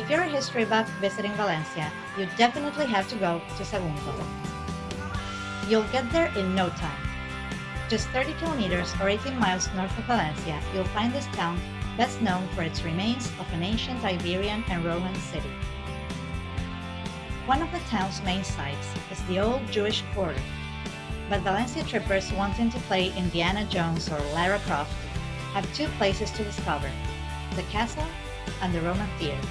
trip buff visiting Valencia, you definitely have to go to Sagunto. You'll get there in no time. Just 30 kilometers or 18 miles north of Valencia, you'll find this town best known for its remains of an ancient Iberian and Roman city. One of the town's main sites is the old Jewish quarter, but Valencia trippers wanting to play Indiana Jones or Lara Croft have two places to discover, the castle and the Roman theater.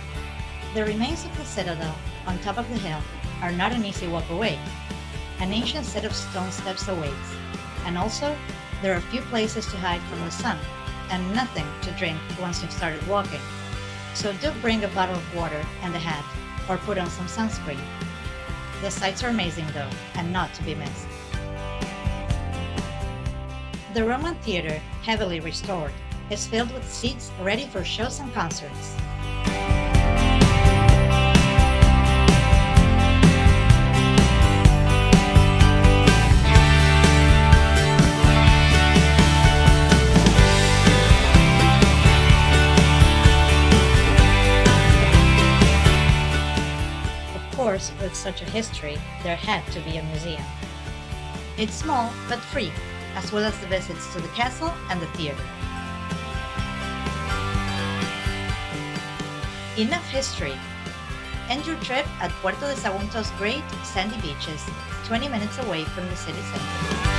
The remains of the citadel on top of the hill are not an easy walk away. An ancient set of stone steps awaits, and also there are few places to hide from the sun and nothing to drink once you've started walking. So do bring a bottle of water and a hat, or put on some sunscreen. The sights are amazing though, and not to be missed. The Roman Theatre, heavily restored, is filled with seats ready for shows and concerts. Course, with such a history, there had to be a museum. It's small but free, as well as the visits to the castle and the theater. Enough history. End your trip at Puerto de Sagunto's great sandy beaches, 20 minutes away from the city center.